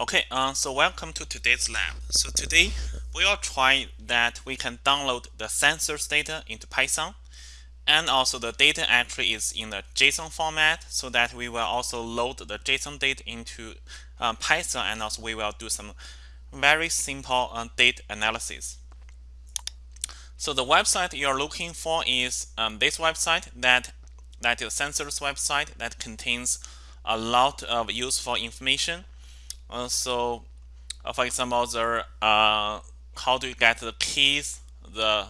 Okay, uh, so welcome to today's lab. So today we will try that we can download the census data into Python and also the data actually is in the JSON format so that we will also load the JSON data into um, Python and also we will do some very simple uh, data analysis. So the website you're looking for is um, this website that that is census website that contains a lot of useful information uh, so, uh, for example, the uh, how do you get the keys, the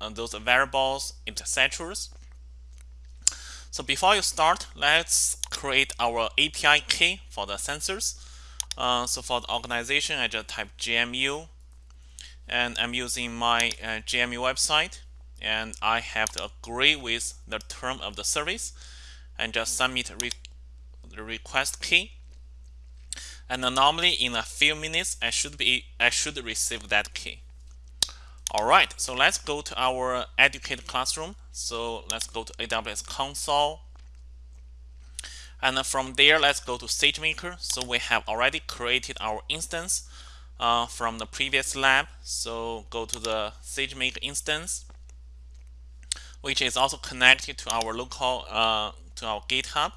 uh, those variables, etc. So before you start, let's create our API key for the census. Uh, so for the organization, I just type GMU, and I'm using my uh, GMU website, and I have to agree with the term of the service, and just submit re the request key and normally in a few minutes I should be I should receive that key. Alright so let's go to our educate classroom. So let's go to AWS console. And from there let's go to SageMaker so we have already created our instance uh, from the previous lab. So go to the SageMaker instance which is also connected to our local uh, to our GitHub.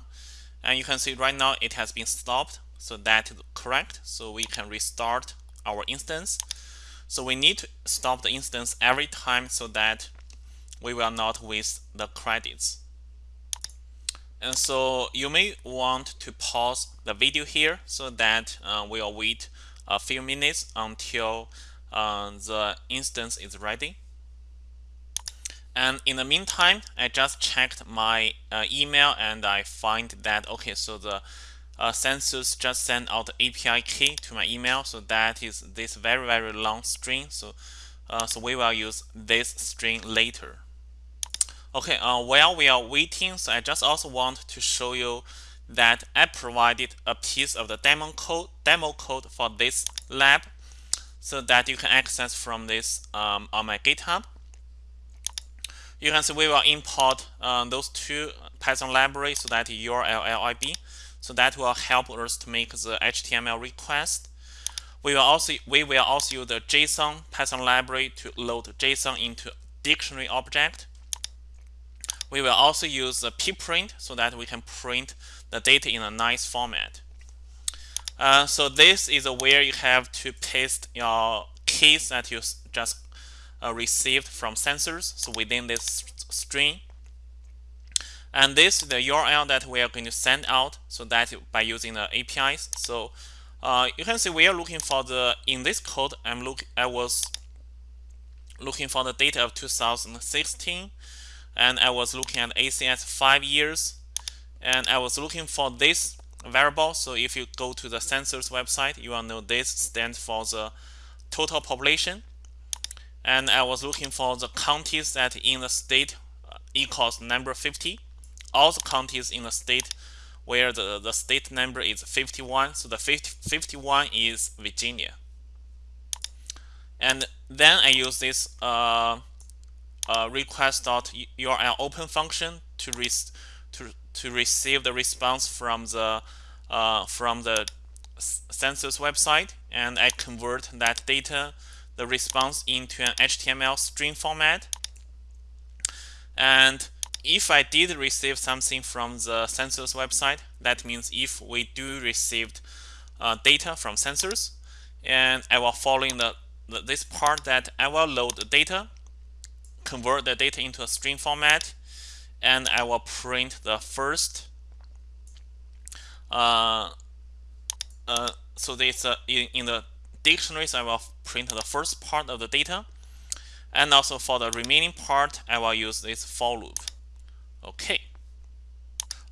And you can see right now it has been stopped so that is correct. So we can restart our instance. So we need to stop the instance every time so that we will not waste the credits. And so you may want to pause the video here so that uh, we'll wait a few minutes until uh, the instance is ready. And in the meantime, I just checked my uh, email and I find that, okay, so the uh, Census just sent out the API key to my email. So that is this very, very long string. So, uh, so we will use this string later. Okay, uh, while we are waiting, so I just also want to show you that I provided a piece of the demo code, demo code for this lab so that you can access from this um, on my GitHub. You can see we will import uh, those two Python libraries so that URL lib so that will help us to make the HTML request. We will also we will also use the JSON Python library to load JSON into dictionary object. We will also use the pprint so that we can print the data in a nice format. Uh, so this is where you have to paste your keys that you just uh, received from census. So within this string, and this is the URL that we are going to send out so that by using the APIs. So uh, you can see we are looking for the in this code I'm look I was looking for the data of 2016 and I was looking at ACS five years and I was looking for this variable. So if you go to the census website you will know this stands for the total population. And I was looking for the counties that in the state uh, equals number 50 all the counties in the state where the, the state number is 51. So the 50, 51 is Virginia. And then I use this uh, uh, request.url open function to, re to, to receive the response from the uh, from the census website and I convert that data the response into an HTML string format and if I did receive something from the census website, that means if we do received uh, data from census, and I will follow in the, the, this part that I will load the data, convert the data into a string format, and I will print the first. Uh, uh, so this uh, in, in the dictionaries, I will print the first part of the data, and also for the remaining part, I will use this for loop. Okay.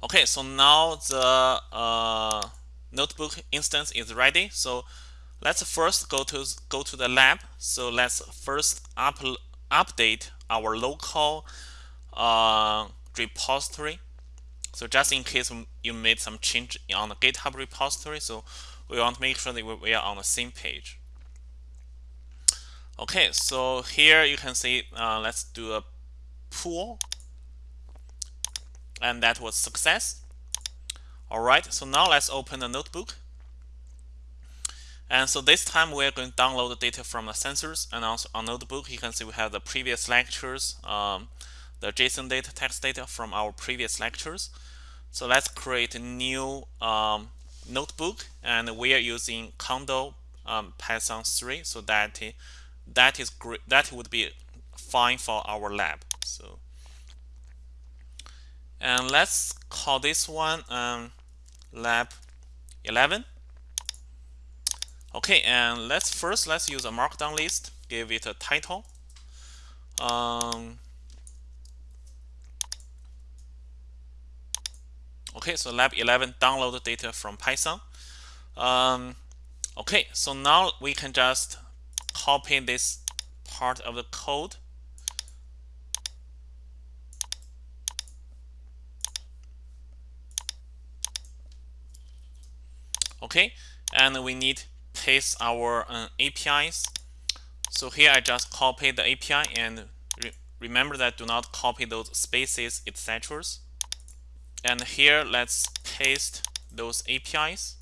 Okay, so now the uh, notebook instance is ready. So let's first go to go to the lab. So let's first up, update our local uh, repository. So just in case you made some change on the GitHub repository, so we want to make sure that we are on the same page. Okay, so here you can see, uh, let's do a pull and that was success. All right, so now let's open the notebook. And so this time we're going to download the data from the census and also on notebook you can see we have the previous lectures, um, the JSON data, text data from our previous lectures. So let's create a new um, notebook and we are using Conda um, Python 3 so that that is great that would be fine for our lab so and let's call this one um, lab 11 okay and let's first let's use a markdown list give it a title. Um, okay so lab 11 download data from Python. Um, okay so now we can just copy this part of the code okay? And we need paste our uh, APIs so here I just copy the API and re remember that do not copy those spaces etc and here let's paste those APIs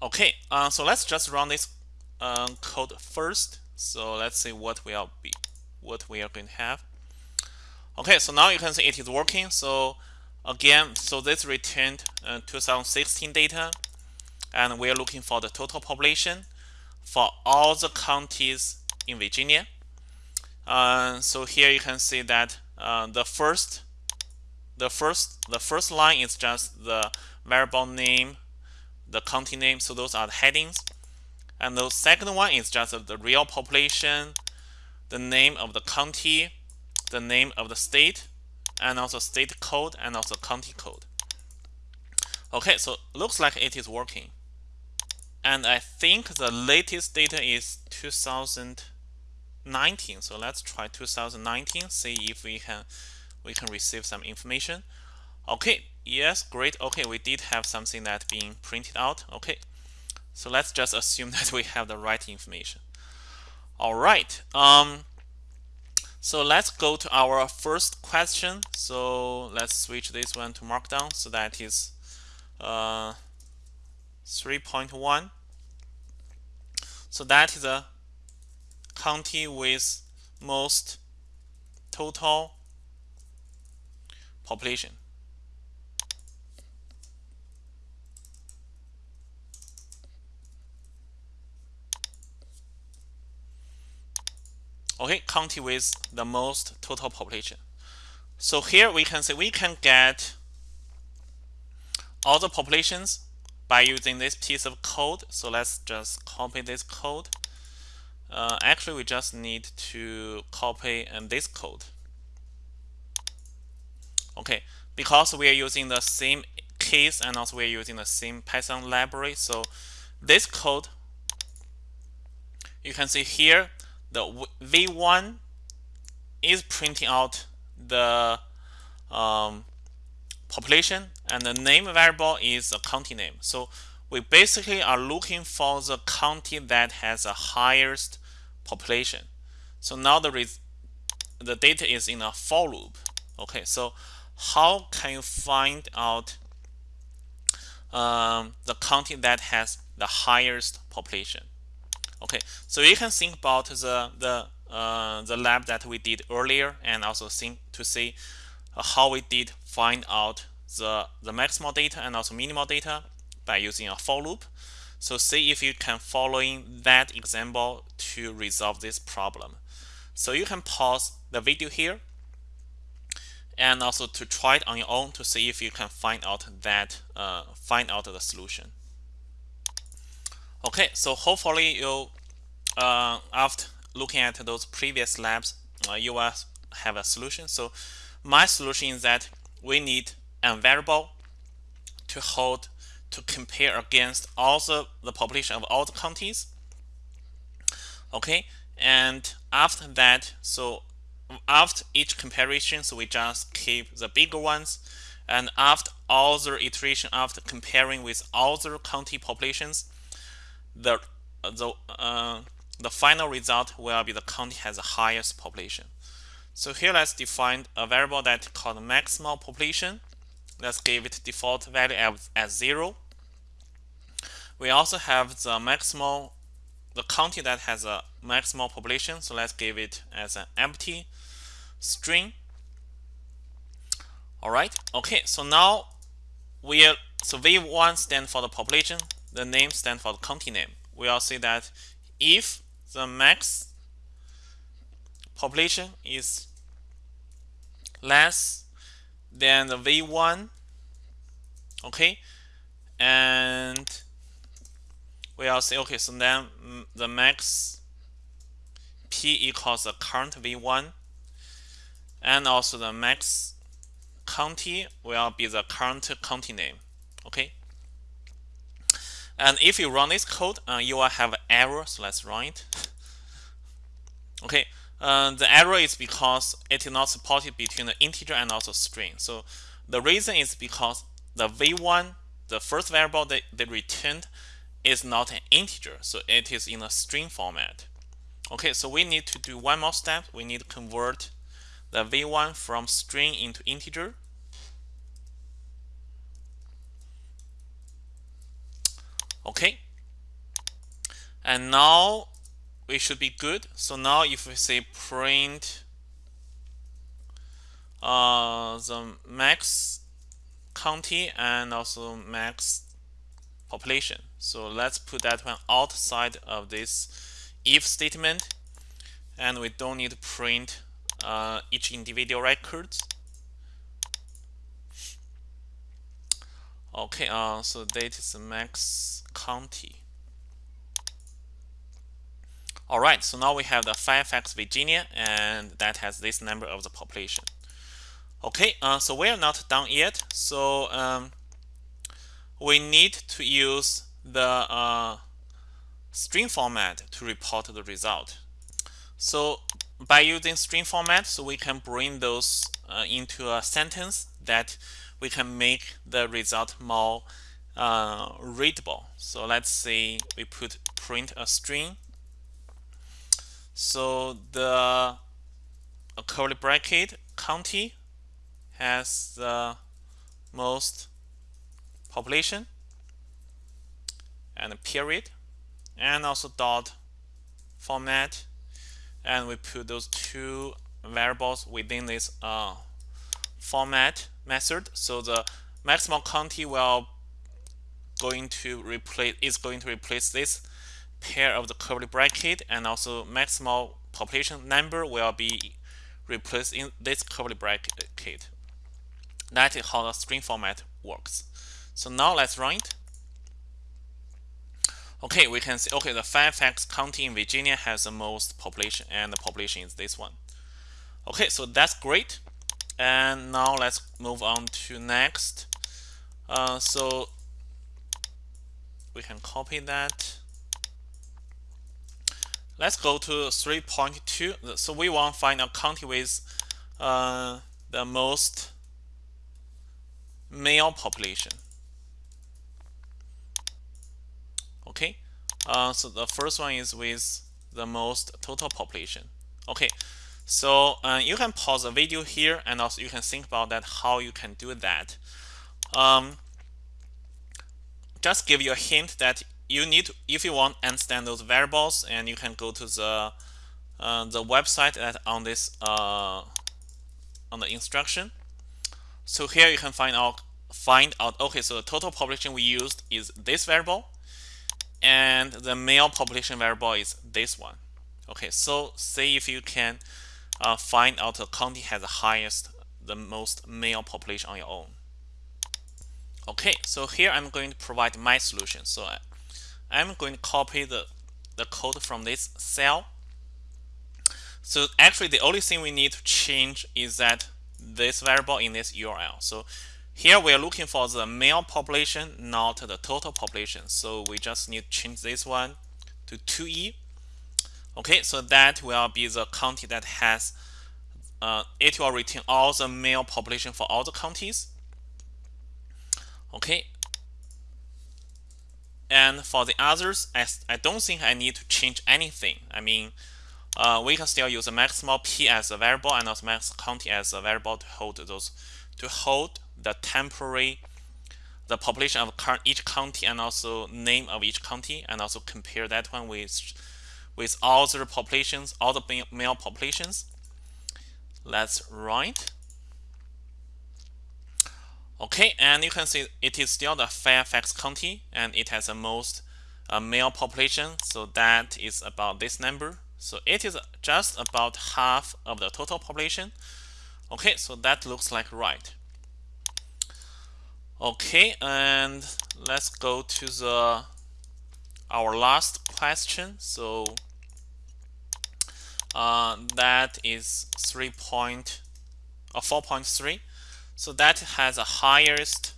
okay uh, so let's just run this um, code first. So let's see what we are be what we are going to have. Okay so now you can see it is working. So again so this returned uh, 2016 data and we are looking for the total population for all the counties in Virginia. Uh, so here you can see that uh, the first the first the first line is just the variable name the county name so those are the headings. And the second one is just the real population the name of the county the name of the state and also state code and also county code. Okay so looks like it is working. And I think the latest data is 2019 so let's try 2019 see if we can we can receive some information. Okay yes great. Okay we did have something that being printed out. Okay so let's just assume that we have the right information. All right um so let's go to our first question. So let's switch this one to markdown. So that is uh 3.1 so that is a county with most total population. Okay, county with the most total population. So here we can say we can get all the populations by using this piece of code. So let's just copy this code. Uh, actually, we just need to copy um, this code. Okay, because we are using the same case and also we are using the same Python library. So this code, you can see here, the V1 is printing out the um, population and the name variable is the county name. So we basically are looking for the county that has the highest population. So now the the data is in a for loop. Okay, so how can you find out um, the county that has the highest population? Okay, so you can think about the the uh, the lab that we did earlier, and also think to see uh, how we did find out the the maximal data and also minimal data by using a for loop. So see if you can following that example to resolve this problem. So you can pause the video here and also to try it on your own to see if you can find out that uh, find out the solution. Okay, so hopefully you uh, after looking at those previous labs, uh, you will have a solution. So my solution is that we need a variable to hold to compare against all the, the population of all the counties. Okay, and after that, so after each comparison, so we just keep the bigger ones. And after all the iteration, after comparing with other county populations, the the uh, the final result will be the county has the highest population. So here let's define a variable that called maximal population. Let's give it default value as, as zero. we also have the maximal the county that has a maximal population so let's give it as an empty string all right okay so now we so v1 stand for the population the name stand for the county name. We'll see that if the max population is less than the v1 okay and we'll say okay so then the max p equals the current v1 and also the max county will be the current county name okay and if you run this code uh, you will have an error so let's run it okay uh, the error is because it is not supported between the integer and also string. So the reason is because the v1 the first variable that they returned is not an integer so it is in a string format. Okay so we need to do one more step. We need to convert the v1 from string into integer okay? And now we should be good. So now if we say print uh, the max county and also max population. So let's put that one outside of this if statement. And we don't need to print uh, each individual records. Okay uh, so that is max county. All right so now we have the Fairfax Virginia and that has this number of the population. Okay uh, so we are not done yet so um, we need to use the uh, string format to report the result. So by using string format so we can bring those uh, into a sentence that we can make the result more uh, readable. So let's say we put print a string. So the curly bracket county has the most population and a period and also dot format and we put those two variables within this uh, format method. So the maximum county will going to replace is going to replace this pair of the curly bracket and also maximal population number will be replaced in this curly bracket. That is how the string format works. So now let's run it. Okay, we can see, okay, the Fairfax County in Virginia has the most population and the population is this one. Okay, so that's great and now let's move on to next uh, so we can copy that. Let's go to 3.2 so we want to find a county with uh, the most male population. Okay uh, so the first one is with the most total population. Okay so uh, you can pause the video here and also you can think about that how you can do that. Um, just give you a hint that you need if you want understand those variables and you can go to the uh, the website that on this uh, on the instruction. So here you can find out find out okay so the total population we used is this variable and the male population variable is this one. Okay so see if you can uh, find out the county has the highest, the most male population on your own. Okay, so here I'm going to provide my solution. So I, I'm going to copy the, the code from this cell. So actually the only thing we need to change is that this variable in this URL. So here we are looking for the male population, not the total population. So we just need to change this one to 2e Okay, so that will be the county that has, uh, it will return all the male population for all the counties. Okay, and for the others, I, I don't think I need to change anything. I mean, uh, we can still use a maximal p as a variable and also max county as a variable to hold those, to hold the temporary the population of each county and also name of each county and also compare that one with with all the populations, all the male populations. Let's write. Okay, and you can see it is still the Fairfax County and it has the most uh, male population. So that is about this number. So it is just about half of the total population. Okay, so that looks like right. Okay, and let's go to the our last question. So uh, that is 3 point, uh, 4.3. So that has a highest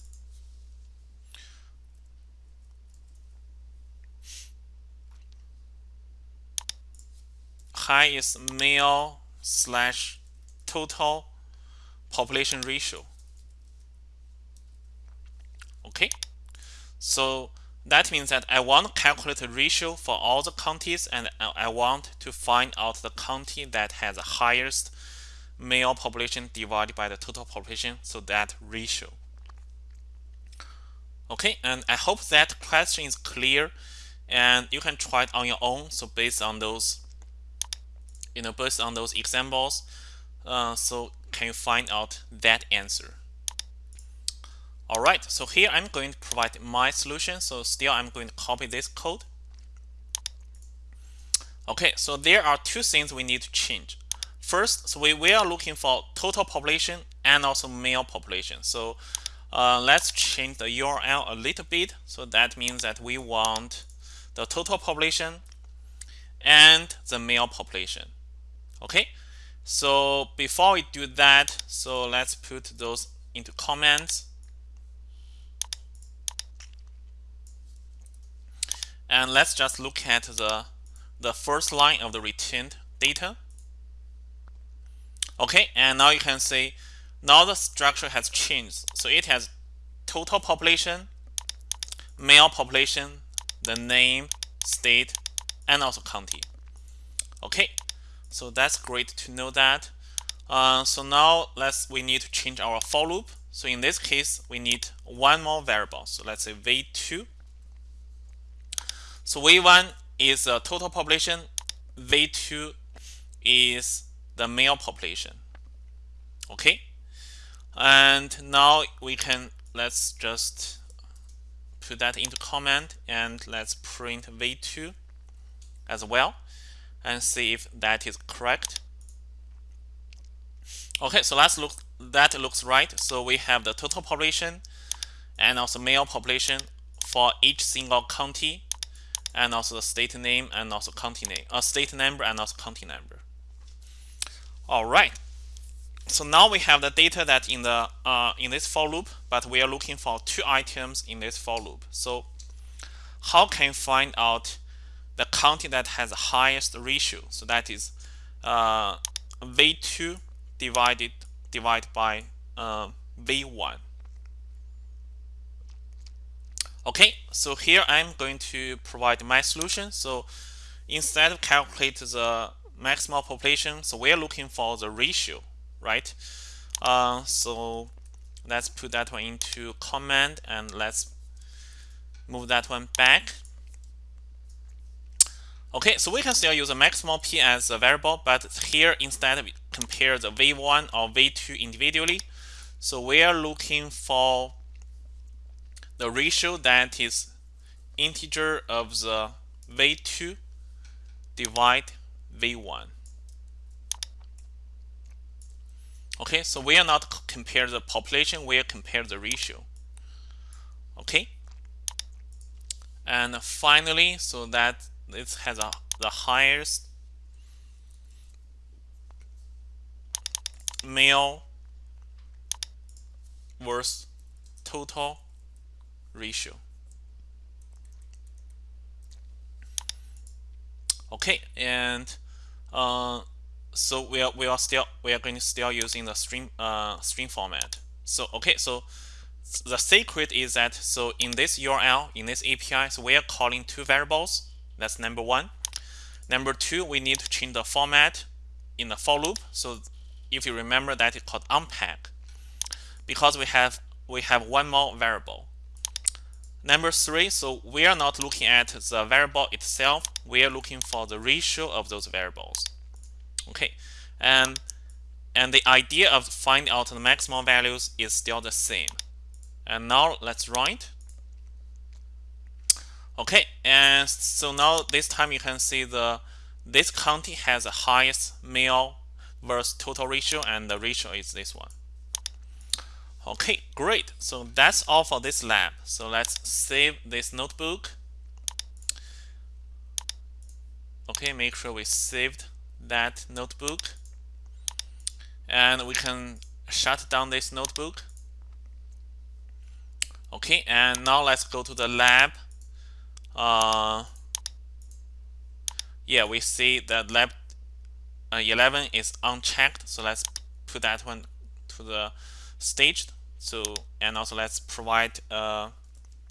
highest male slash total population ratio. Okay, so that means that I want to calculate ratio for all the counties and I want to find out the county that has the highest male population divided by the total population, so that ratio. Okay, and I hope that question is clear and you can try it on your own. So based on those, you know, based on those examples, uh, so can you find out that answer? All right, so here I'm going to provide my solution. So still I'm going to copy this code. Okay, so there are two things we need to change. First, so we, we are looking for total population and also male population. So uh, let's change the URL a little bit. So that means that we want the total population and the male population. Okay, so before we do that, so let's put those into comments. And let's just look at the, the first line of the returned data. Okay, and now you can see now the structure has changed. So it has total population, male population, the name, state, and also county. Okay, so that's great to know that. Uh, so now let's we need to change our for loop. So in this case, we need one more variable. So let's say v2 so V1 is the total population, V2 is the male population. Okay, and now we can let's just put that into comment and let's print V2 as well and see if that is correct. Okay, so let's look that looks right. So we have the total population and also male population for each single county and also the state name and also county name, a uh, state number and also county number. All right. So now we have the data that in the uh, in this for loop, but we are looking for two items in this for loop. So how can you find out the county that has the highest ratio? So that is uh, V2 divided divided by uh, V1. Okay, so here I'm going to provide my solution. So instead of calculate the maximal population, so we're looking for the ratio, right? Uh, so let's put that one into comment and let's move that one back. Okay, so we can still use a maximal p as a variable, but here instead we compare the v1 or v2 individually. So we are looking for the ratio that is integer of the v2 divide v1 okay so we are not compare the population we are compare the ratio. Okay? And finally so that it has a the highest male versus total ratio. Okay, and uh, so we are we are still we are going to still using the string uh, string format. So okay, so the secret is that so in this URL in this API, so we are calling two variables. That's number one. Number two, we need to change the format in the for loop. So if you remember that it's called unpack because we have we have one more variable Number three, so we are not looking at the variable itself. We are looking for the ratio of those variables. Okay, and and the idea of finding out the maximum values is still the same. And now let's write. Okay, and so now this time you can see the this county has the highest male versus total ratio, and the ratio is this one. Okay, great. So that's all for this lab. So let's save this notebook. Okay, make sure we saved that notebook. And we can shut down this notebook. Okay, and now let's go to the lab. Uh, yeah, we see that lab uh, 11 is unchecked. So let's put that one to the staged. So, and also let's provide a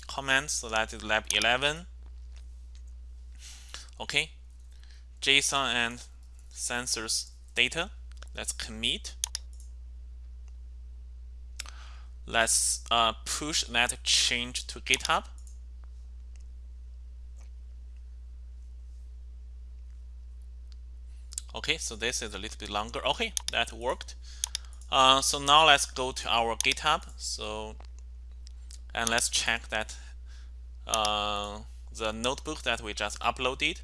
comment. So that is lab 11. Okay, JSON and census data. Let's commit. Let's uh, push that change to GitHub. Okay, so this is a little bit longer. Okay, that worked. Uh, so now let's go to our GitHub. So and let's check that uh, the notebook that we just uploaded.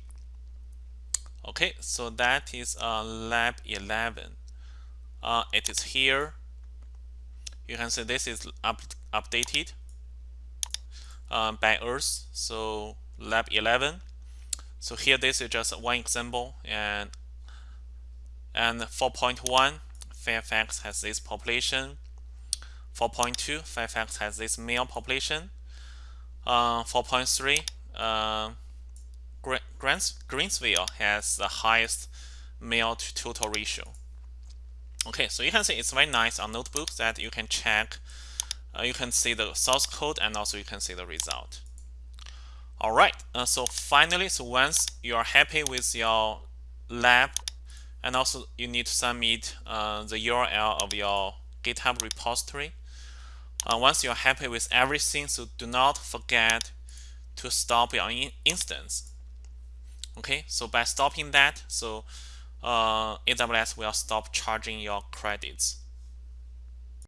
Okay, so that is uh, lab 11. Uh, it is here. You can see this is up, updated uh, by us. So lab 11. So here this is just one example and and 4.1 Fairfax has this population. 4.2 Fairfax has this male population. Uh, 4.3 uh, Greensville has the highest male to total ratio. Okay, so you can see it's very nice on notebooks that you can check. Uh, you can see the source code and also you can see the result. All right, uh, so finally, so once you are happy with your lab and also you need to submit uh, the URL of your GitHub repository. Uh, once you're happy with everything, so do not forget to stop your in instance. Okay, so by stopping that, so uh, AWS will stop charging your credits.